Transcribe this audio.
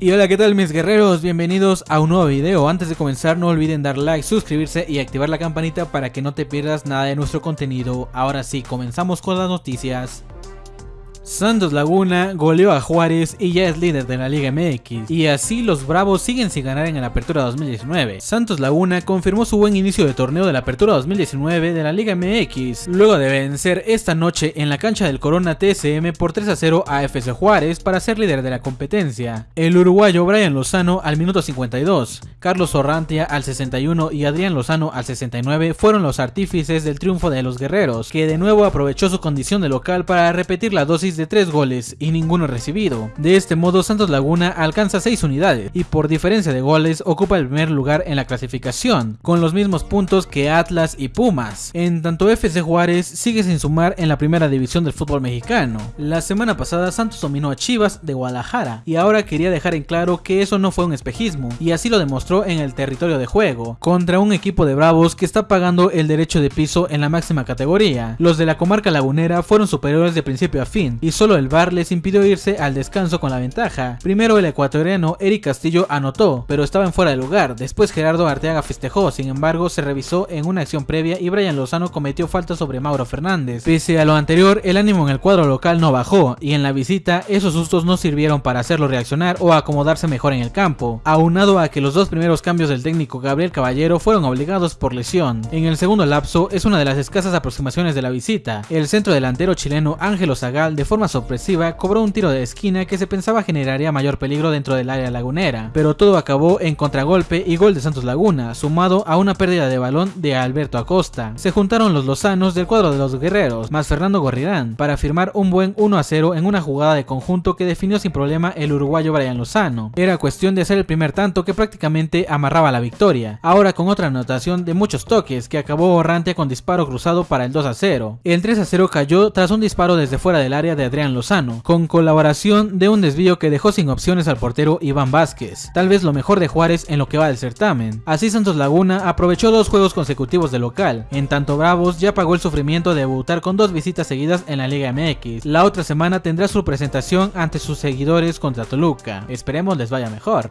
Y hola qué tal mis guerreros, bienvenidos a un nuevo video, antes de comenzar no olviden dar like, suscribirse y activar la campanita para que no te pierdas nada de nuestro contenido, ahora sí, comenzamos con las noticias. Santos Laguna goleó a Juárez y ya es líder de la Liga MX, y así los Bravos siguen sin ganar en la Apertura 2019. Santos Laguna confirmó su buen inicio de torneo de la Apertura 2019 de la Liga MX, luego de vencer esta noche en la cancha del Corona TSM por 3 a 0 a FC Juárez para ser líder de la competencia. El uruguayo Brian Lozano al minuto 52, Carlos Orrantia al 61 y Adrián Lozano al 69 fueron los artífices del triunfo de los guerreros, que de nuevo aprovechó su condición de local para repetir la dosis de 3 goles y ninguno recibido. De este modo Santos Laguna alcanza 6 unidades y por diferencia de goles ocupa el primer lugar en la clasificación, con los mismos puntos que Atlas y Pumas. En tanto FC Juárez sigue sin sumar en la primera división del fútbol mexicano. La semana pasada Santos dominó a Chivas de Guadalajara y ahora quería dejar en claro que eso no fue un espejismo y así lo demostró en el territorio de juego, contra un equipo de bravos que está pagando el derecho de piso en la máxima categoría. Los de la comarca lagunera fueron superiores de principio a fin y solo el VAR les impidió irse al descanso con la ventaja. Primero el ecuatoriano Eric Castillo anotó, pero estaba en fuera de lugar. Después Gerardo Arteaga festejó, sin embargo se revisó en una acción previa y Brian Lozano cometió falta sobre Mauro Fernández. Pese a lo anterior, el ánimo en el cuadro local no bajó y en la visita esos sustos no sirvieron para hacerlo reaccionar o acomodarse mejor en el campo, aunado a que los dos primeros cambios del técnico Gabriel Caballero fueron obligados por lesión. En el segundo lapso es una de las escasas aproximaciones de la visita. El centro delantero chileno Ángelo Zagal de forma sorpresiva cobró un tiro de esquina que se pensaba generaría mayor peligro dentro del área lagunera, pero todo acabó en contragolpe y gol de Santos Laguna, sumado a una pérdida de balón de Alberto Acosta. Se juntaron los lozanos del cuadro de los guerreros, más Fernando Gorrirán, para firmar un buen 1 a 0 en una jugada de conjunto que definió sin problema el uruguayo Brian Lozano. Era cuestión de hacer el primer tanto que prácticamente amarraba la victoria, ahora con otra anotación de muchos toques que acabó borrante con disparo cruzado para el 2 a 0. El 3 a 0 cayó tras un disparo desde fuera del área de Adrián Lozano, con colaboración de un desvío que dejó sin opciones al portero Iván Vázquez, tal vez lo mejor de Juárez en lo que va del certamen. Así Santos Laguna aprovechó dos juegos consecutivos de local, en tanto Bravos ya pagó el sufrimiento de debutar con dos visitas seguidas en la Liga MX. La otra semana tendrá su presentación ante sus seguidores contra Toluca. Esperemos les vaya mejor.